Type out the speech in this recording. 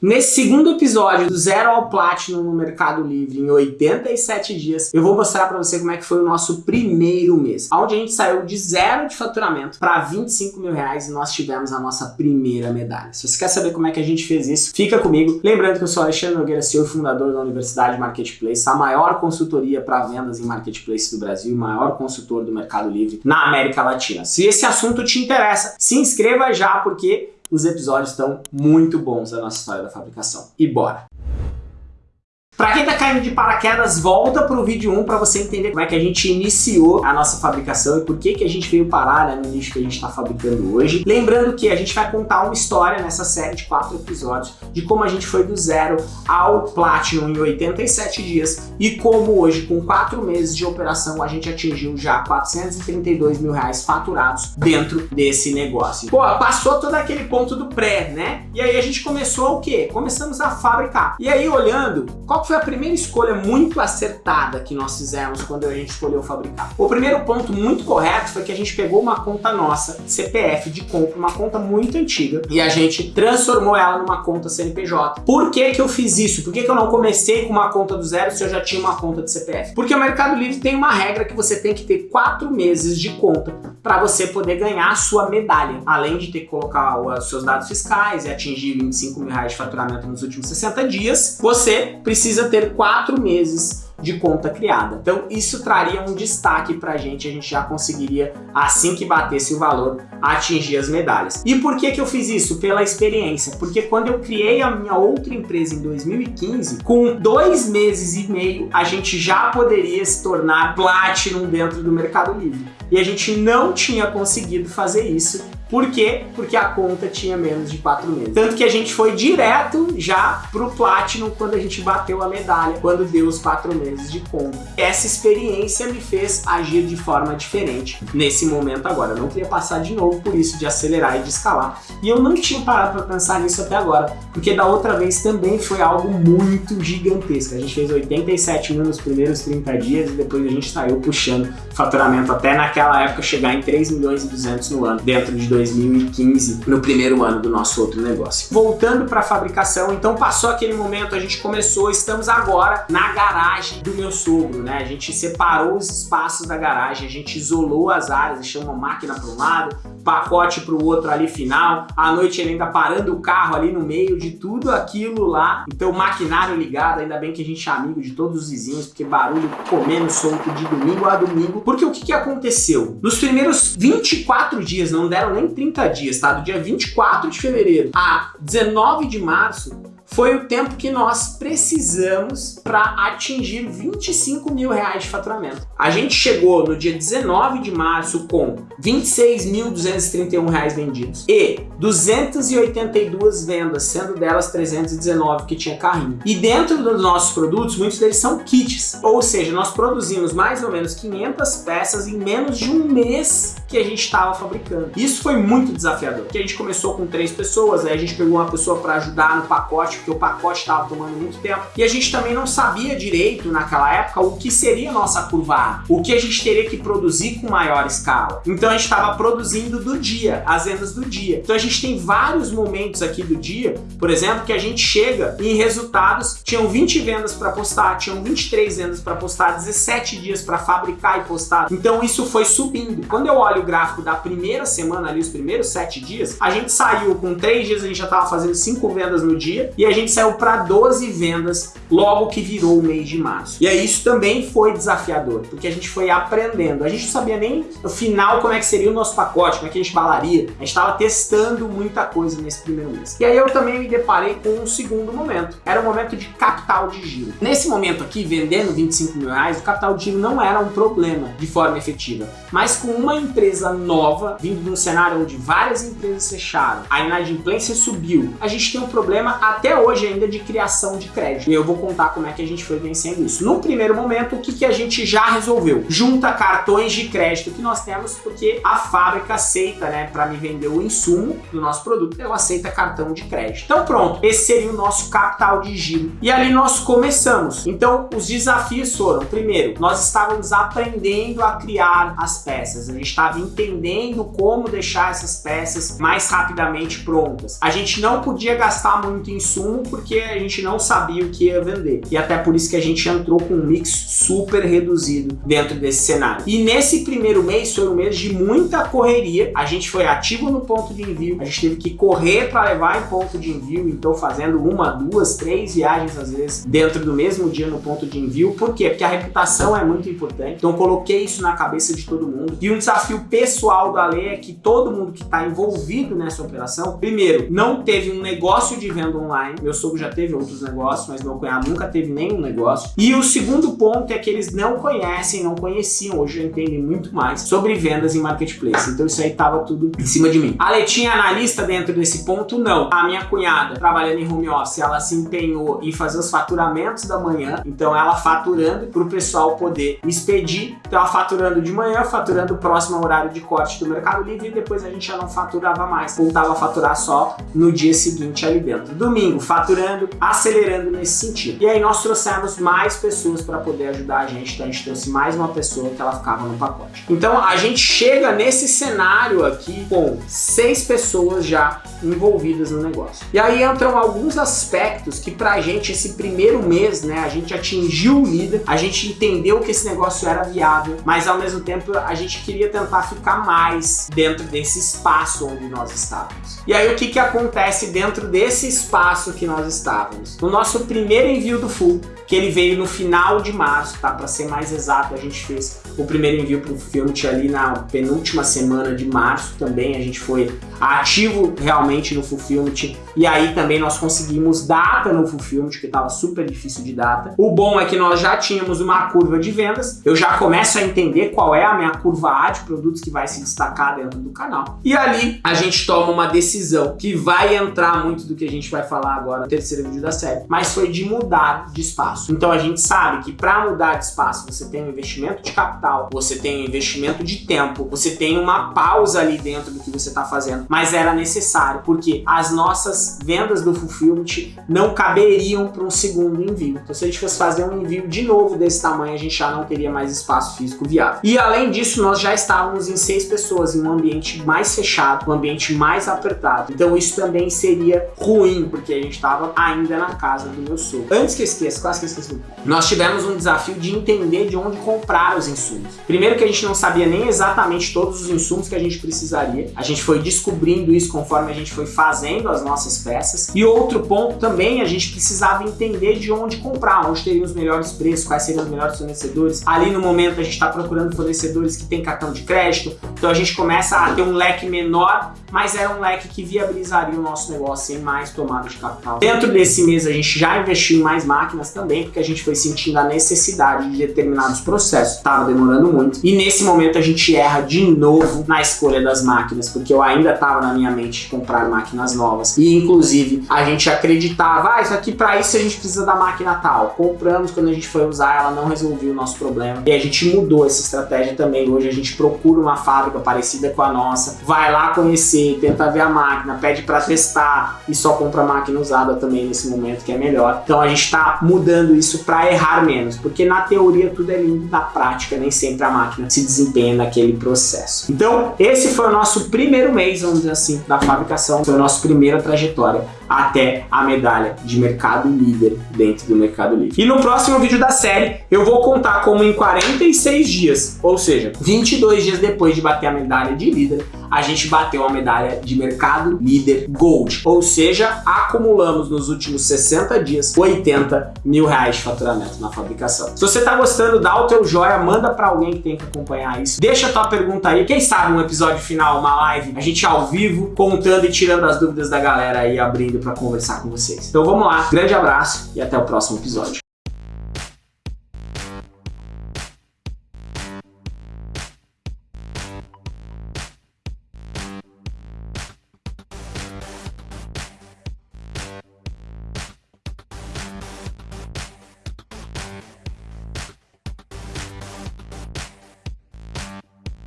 Nesse segundo episódio do Zero ao Platinum no Mercado Livre em 87 dias, eu vou mostrar para você como é que foi o nosso primeiro mês, onde a gente saiu de zero de faturamento para 25 mil reais e nós tivemos a nossa primeira medalha. Se você quer saber como é que a gente fez isso, fica comigo. Lembrando que eu sou Alexandre Nogueira, CEO fundador da Universidade Marketplace, a maior consultoria para vendas em Marketplace do Brasil, maior consultor do Mercado Livre na América Latina. Se esse assunto te interessa, se inscreva já porque os episódios estão muito bons da nossa história da fabricação. E bora! Para quem tá caindo de paraquedas, volta pro vídeo 1 para você entender como é que a gente iniciou a nossa fabricação e por que que a gente veio parar né, no nicho que a gente está fabricando hoje. Lembrando que a gente vai contar uma história nessa série de quatro episódios de como a gente foi do zero ao Platinum em 87 dias e como hoje, com quatro meses de operação, a gente atingiu já 432 mil reais faturados dentro desse negócio. Pô, passou todo aquele ponto do pré, né? E aí a gente começou o quê? Começamos a fabricar. E aí olhando, qual foi a primeira escolha muito acertada que nós fizemos quando a gente escolheu fabricar? O primeiro ponto muito correto foi que a gente pegou uma conta nossa, CPF de compra, uma conta muito antiga, e a gente transformou ela numa conta CNPJ. Por que que eu fiz isso? Por que que eu não comecei com uma conta do zero se eu já tinha uma conta de CPF? Porque o Mercado Livre tem uma regra que você tem que ter quatro meses de conta para você poder ganhar a sua medalha, além de ter que colocar os seus dados fiscais e atingir 25 mil reais de faturamento nos últimos 60 dias, você precisa precisa ter quatro meses de conta criada. Então isso traria um destaque para a gente, a gente já conseguiria, assim que batesse o valor, atingir as medalhas. E por que que eu fiz isso? Pela experiência. Porque quando eu criei a minha outra empresa em 2015, com dois meses e meio, a gente já poderia se tornar Platinum dentro do Mercado Livre. E a gente não tinha conseguido fazer isso por quê? Porque a conta tinha menos de 4 meses. Tanto que a gente foi direto já pro Platinum quando a gente bateu a medalha, quando deu os 4 meses de conta. Essa experiência me fez agir de forma diferente nesse momento agora. Eu não queria passar de novo por isso de acelerar e de escalar. E eu não tinha parado para pensar nisso até agora, porque da outra vez também foi algo muito gigantesco. A gente fez 87 mil nos primeiros 30 dias e depois a gente saiu puxando faturamento até naquela época chegar em 3 milhões e 200 no ano, dentro de 2015, no primeiro ano do nosso outro negócio. Voltando para a fabricação, então passou aquele momento, a gente começou, estamos agora na garagem do meu sogro, né? A gente separou os espaços da garagem, a gente isolou as áreas, deixou uma máquina para um lado, pacote para o outro ali final, à noite ele ainda parando o carro ali no meio de tudo aquilo lá, então maquinário ligado, ainda bem que a gente é amigo de todos os vizinhos, porque barulho comendo solto de domingo a domingo, porque o que, que aconteceu? Nos primeiros 24 dias, não deram nem 30 dias, tá? Do dia 24 de fevereiro a 19 de março, foi o tempo que nós precisamos para atingir 25 mil reais de faturamento. A gente chegou no dia 19 de março com 26.231 reais vendidos e 282 vendas, sendo delas 319 que tinha carrinho. E dentro dos nossos produtos, muitos deles são kits, ou seja, nós produzimos mais ou menos 500 peças em menos de um mês que a gente estava fabricando. Isso foi muito desafiador, porque a gente começou com três pessoas, aí a gente pegou uma pessoa para ajudar no pacote, porque o pacote estava tomando muito tempo, e a gente também não sabia direito naquela época o que seria nossa curva A, o que a gente teria que produzir com maior escala. Então a gente estava produzindo do dia, as vendas do dia. Então a gente tem vários momentos aqui do dia, por exemplo, que a gente chega em resultados, tinham 20 vendas para postar, tinham 23 vendas para postar, 17 dias para fabricar e postar. Então isso foi subindo. Quando eu olho o gráfico da primeira semana ali, os primeiros 7 dias, a gente saiu com 3 dias, a gente já estava fazendo 5 vendas no dia e a gente saiu para 12 vendas logo que virou o mês de março. E aí isso também foi desafiador, porque a gente foi aprendendo. A gente não sabia nem no final como é que seria o nosso pacote, como é que a gente balaria. A gente estava testando muita coisa nesse primeiro mês. E aí eu também me deparei com um segundo momento. Era o momento de capital de giro. Nesse momento aqui, vendendo 25 mil reais, o capital de giro não era um problema de forma efetiva. Mas com uma empresa nova, vindo de um cenário onde várias empresas fecharam, a inadimplência subiu, a gente tem um problema até hoje ainda de criação de crédito. E eu vou contar como é que a gente foi vencendo isso. No primeiro momento, o que, que a gente já resolveu? Junta cartões de crédito que nós temos, porque a fábrica aceita, né, para me vender o insumo do nosso produto, ela aceita cartão de crédito. Então pronto, esse seria o nosso capital de giro. E ali nós começamos. Então os desafios foram, primeiro, nós estávamos aprendendo a criar as peças. A gente estava entendendo como deixar essas peças mais rapidamente prontas. A gente não podia gastar muito insumo porque a gente não sabia o que ia vender. E até por isso que a gente entrou com um mix super reduzido dentro desse cenário. E nesse primeiro mês foi um mês de muita correria. A gente foi ativo no ponto de envio, a gente teve que correr para levar em ponto de envio, então fazendo uma, duas, três viagens às vezes dentro do mesmo dia no ponto de envio. Por quê? Porque a reputação é muito importante. Então coloquei isso na cabeça de todo mundo. E um desafio pessoal da lei é que todo mundo que está envolvido nessa operação, primeiro, não teve um negócio de venda online. Meu sogro já teve outros negócios, mas meu cunhado nunca teve nenhum negócio. E o segundo ponto é que eles não conhecem, não conheciam, hoje já entendem muito mais sobre vendas em marketplace. Então isso aí tava tudo em cima de mim. A Letinha analista dentro desse ponto? Não. A minha cunhada, trabalhando em home office, ela se empenhou em fazer os faturamentos da manhã. Então ela faturando para o pessoal poder expedir. Então ela faturando de manhã, faturando próximo ao horário de corte do Mercado Livre e depois a gente já não faturava mais. Voltava a faturar só no dia seguinte ali dentro. Domingo, faturando, acelerando nesse sentido. E aí nós trouxemos mais pessoas para poder ajudar a gente. Então a gente trouxe mais uma pessoa que ela ficava no pacote. Então a gente chega nesse cenário aqui com seis pessoas já envolvidas no negócio. E aí entram alguns aspectos que pra gente esse primeiro mês, né, a gente atingiu o líder, a gente entendeu que esse negócio era viável, mas ao mesmo tempo a gente queria tentar ficar mais dentro desse espaço onde nós estávamos. E aí o que que acontece dentro desse espaço que nós estávamos? No nosso primeiro envio do Full, que ele veio no final de março, tá? Para ser mais exato, a gente fez o primeiro envio para o Fulfillment ali na penúltima semana de março também, a gente foi ativo realmente no Fulfillment e aí também nós conseguimos data no Fulfillment, que estava super difícil de data. O bom é que nós já tínhamos uma curva de vendas, eu já começo a entender qual é a minha curva A de produtos que vai se destacar dentro do canal. E ali a gente toma uma decisão que vai entrar muito do que a gente vai falar agora no terceiro vídeo da série, mas foi de mudar de espaço. Então a gente sabe que para mudar de espaço você tem um investimento de capital, você tem um investimento de tempo, você tem uma pausa ali dentro do que você está fazendo, mas era necessário porque as nossas vendas do Fulfillment não caberiam para um segundo envio. Então se a gente fosse fazer um envio de novo desse tamanho, a gente já não teria mais espaço físico viável. E além disso, nós já estávamos em seis pessoas, em um ambiente mais fechado, um ambiente mais apertado. Então isso também seria ruim, porque a gente estava ainda na casa do meu sogro. Antes que eu esqueça, quase que eu esqueci. Nós tivemos um desafio de entender de onde comprar os insumos. Primeiro que a gente não sabia nem exatamente todos os insumos que a gente precisaria. A gente foi descobrindo isso conforme a gente foi fazendo as nossas peças. E outro ponto também, a gente precisava entender de onde comprar, onde teriam os melhores preços, quais seriam os melhores fornecedores. Ali no momento a gente está procurando fornecedores que têm cartão de crédito, então a gente começa a ter um leque menor, mas era um leque que viabilizaria o nosso negócio sem mais tomada de capital. Dentro desse mês a gente já investiu em mais máquinas também, porque a gente foi sentindo a necessidade de determinados processos. Estava demorando muito. E nesse momento a gente erra de novo na escolha das máquinas, porque eu ainda estava na minha mente de comprar máquinas novas. E inclusive a gente acreditava, ah, isso aqui para isso a gente precisa da máquina tal. Compramos, quando a gente foi usar, ela não resolveu o nosso problema. E a gente mudou essa estratégia também. Hoje a gente procura uma fábrica parecida com a nossa, vai lá conhecer, tenta ver a máquina, pede para testar e só compra máquina usada também nesse momento que é melhor. Então a gente está mudando isso para errar menos, porque na teoria tudo é lindo, na prática nem sempre a máquina se desempenha naquele processo. Então esse foi o nosso primeiro mês, vamos dizer assim, da fabricação, foi a nossa primeira trajetória trajetória até a medalha de mercado líder dentro do Mercado Livre. E no próximo vídeo da série eu vou contar como em 46 dias, ou seja, 22 dias depois de bater a medalha de líder, a gente bateu a medalha de mercado líder Gold, ou seja, acumulamos nos últimos 60 dias 80 mil reais de faturamento na fabricação. Se você tá gostando, dá o teu joia, manda para alguém que tem que acompanhar isso. Deixa a tua pergunta aí, quem sabe um episódio final, uma live, a gente ao vivo, contando e tirando as dúvidas da galera aí, abrindo para conversar com vocês. Então vamos lá, grande abraço e até o próximo episódio.